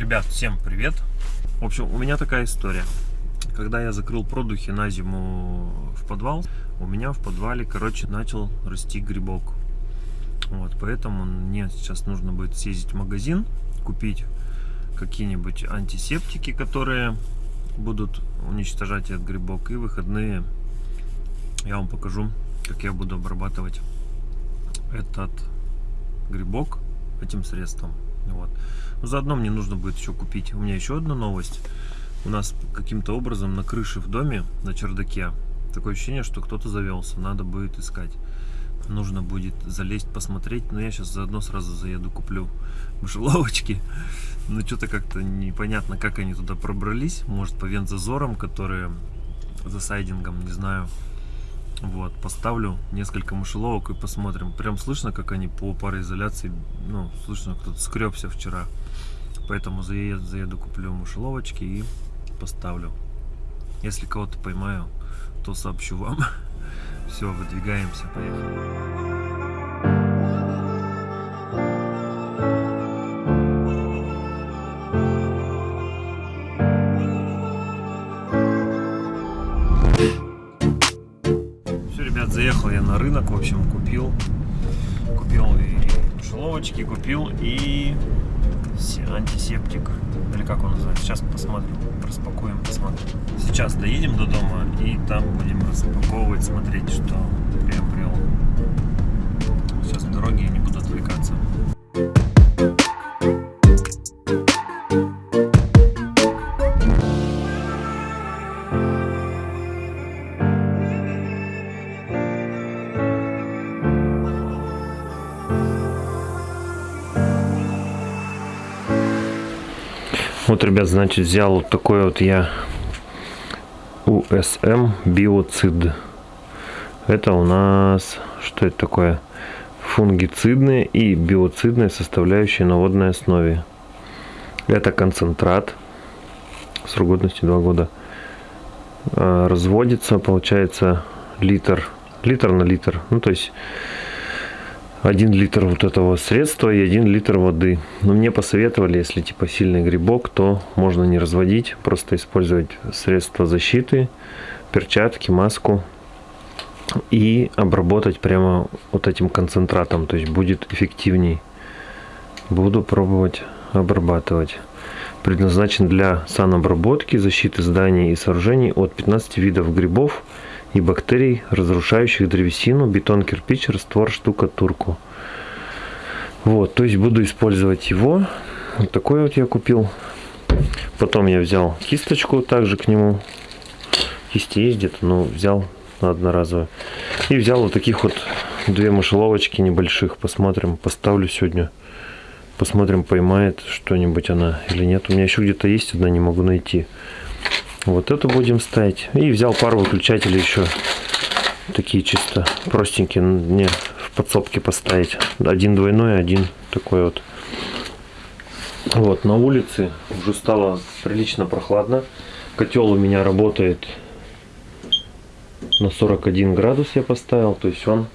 Ребят, всем привет! В общем, у меня такая история. Когда я закрыл продухи на зиму в подвал, у меня в подвале, короче, начал расти грибок. Вот, поэтому мне сейчас нужно будет съездить в магазин, купить какие-нибудь антисептики, которые будут уничтожать этот грибок. И выходные я вам покажу, как я буду обрабатывать этот грибок этим средством. Вот. Но заодно мне нужно будет еще купить. У меня еще одна новость. У нас каким-то образом на крыше в доме, на чердаке, такое ощущение, что кто-то завелся. Надо будет искать. Нужно будет залезть, посмотреть. Но я сейчас заодно сразу заеду, куплю мышеловочки. Но что-то как-то непонятно, как они туда пробрались. Может, по вензазорам, которые за сайдингом, не знаю. Вот, поставлю несколько мышеловок и посмотрим. Прям слышно, как они по пароизоляции, ну, слышно, кто-то скребся вчера. Поэтому заеду, заеду, куплю мышеловочки и поставлю. Если кого-то поймаю, то сообщу вам. Все, выдвигаемся, поехали. Рынок, в общем, купил, купил и мышеловочки, купил и антисептик, или как он называется, сейчас посмотрим, распакуем, посмотрим. Сейчас доедем до дома и там будем распаковывать, смотреть, что Вот, ребят, значит, взял вот такой вот я USM биоцид. Это у нас, что это такое? Фунгицидные и биоцидные составляющие на водной основе. Это концентрат. Срок годности 2 года. Разводится, получается, литр. Литр на литр. Ну, то есть 1 литр вот этого средства и 1 литр воды. Но мне посоветовали, если типа сильный грибок, то можно не разводить, просто использовать средства защиты, перчатки, маску и обработать прямо вот этим концентратом, то есть будет эффективней. Буду пробовать обрабатывать. Предназначен для санобработки, защиты зданий и сооружений от 15 видов грибов, и бактерий, разрушающих древесину, бетон, кирпич, раствор, штукатурку. Вот, то есть буду использовать его. Вот такой вот я купил. Потом я взял кисточку также к нему. Кисти есть где-то, но взял на одноразовую. И взял вот таких вот две мышеловочки небольших. Посмотрим, поставлю сегодня. Посмотрим, поймает что-нибудь она или нет. У меня еще где-то есть одна, не могу найти. Вот это будем ставить. И взял пару выключателей еще. Такие чисто простенькие. Мне в подсобке поставить. Один двойной, один такой вот. Вот, на улице уже стало прилично прохладно. Котел у меня работает на 41 градус я поставил. То есть он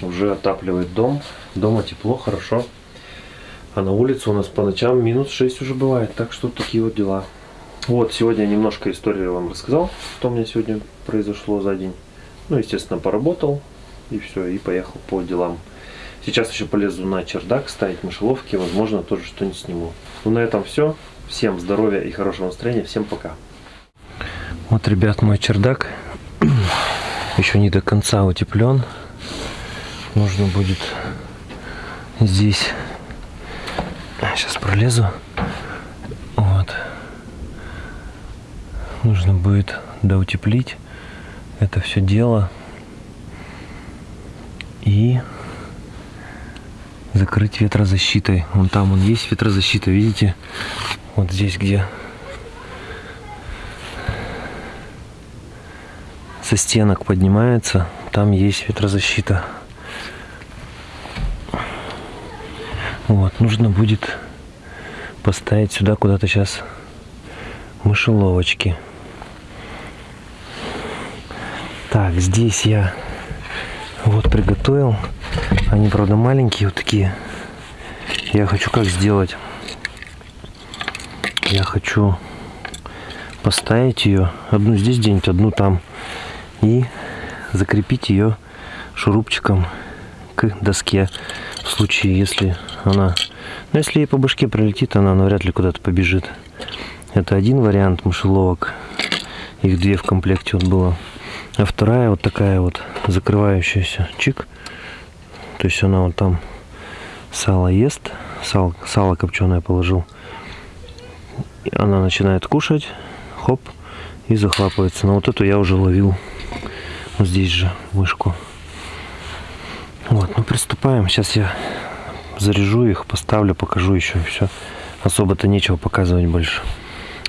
уже отапливает дом. Дома тепло, хорошо. А на улице у нас по ночам минус 6 уже бывает. Так что такие вот дела. Вот, сегодня немножко историю вам рассказал, что у меня сегодня произошло за день. Ну, естественно, поработал и все, и поехал по делам. Сейчас еще полезу на чердак ставить мышеловки, возможно, тоже что-нибудь сниму. Ну, на этом все. Всем здоровья и хорошего настроения. Всем пока. Вот, ребят, мой чердак еще не до конца утеплен. Нужно будет здесь... Сейчас пролезу. Нужно будет доутеплить это все дело и закрыть ветрозащитой. Вон там он есть ветрозащита, видите? Вот здесь, где со стенок поднимается, там есть ветрозащита. Вот, нужно будет поставить сюда куда-то сейчас мышеловочки. Так, здесь я вот приготовил. Они, правда, маленькие вот такие. Я хочу как сделать. я хочу поставить ее, одну здесь где-нибудь, одну там, и закрепить ее шурупчиком к доске в случае, если она... Ну, если ей по башке пролетит, она навряд ли куда-то побежит. Это один вариант мышеловок. Их две в комплекте вот было. А вторая вот такая вот закрывающаяся. Чик. То есть она вот там сало ест. Сало, сало копченое положил. Она начинает кушать. Хоп. И захлапывается. Но вот эту я уже ловил. Вот здесь же мышку. Вот, ну приступаем. Сейчас я заряжу их, поставлю, покажу еще все. Особо-то нечего показывать больше.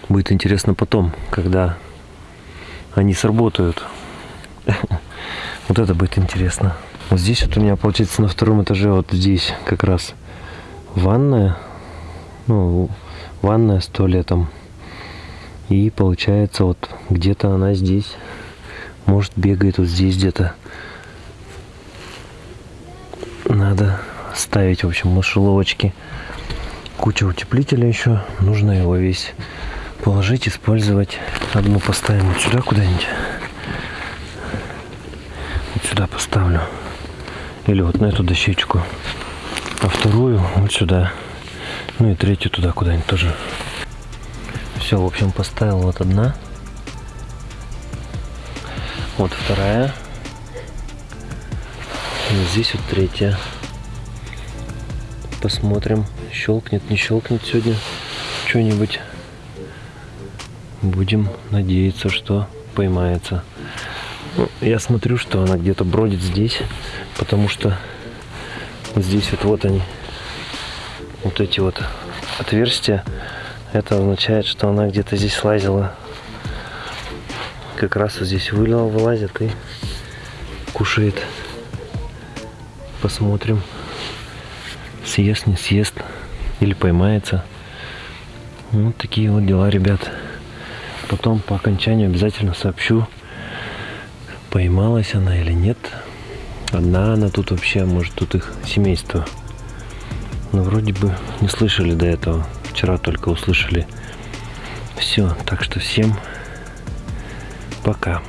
Будет интересно потом, когда они сработают. Вот это будет интересно. Вот здесь вот у меня получается на втором этаже, вот здесь как раз ванная. Ну, ванная с туалетом. И получается вот где-то она здесь. Может бегает вот здесь где-то. Надо ставить, в общем, мышеловочки. Куча утеплителя еще. Нужно его весь положить, использовать. Одну поставим вот сюда куда-нибудь. Сюда поставлю. Или вот на эту дощечку. А вторую вот сюда. Ну и третью туда куда-нибудь тоже. Все, в общем, поставил вот одна. Вот вторая. И здесь вот третья. Посмотрим, щелкнет, не щелкнет сегодня что-нибудь. Будем надеяться, что поймается. Ну, я смотрю, что она где-то бродит здесь, потому что здесь вот, вот они, вот эти вот отверстия. Это означает, что она где-то здесь лазила. Как раз вот здесь вылила, вылазит и кушает. Посмотрим, съест, не съест или поймается. Вот такие вот дела, ребят. Потом по окончанию обязательно сообщу, поймалась она или нет. Одна она тут вообще, может тут их семейство. Но вроде бы не слышали до этого. Вчера только услышали. Все, так что всем пока.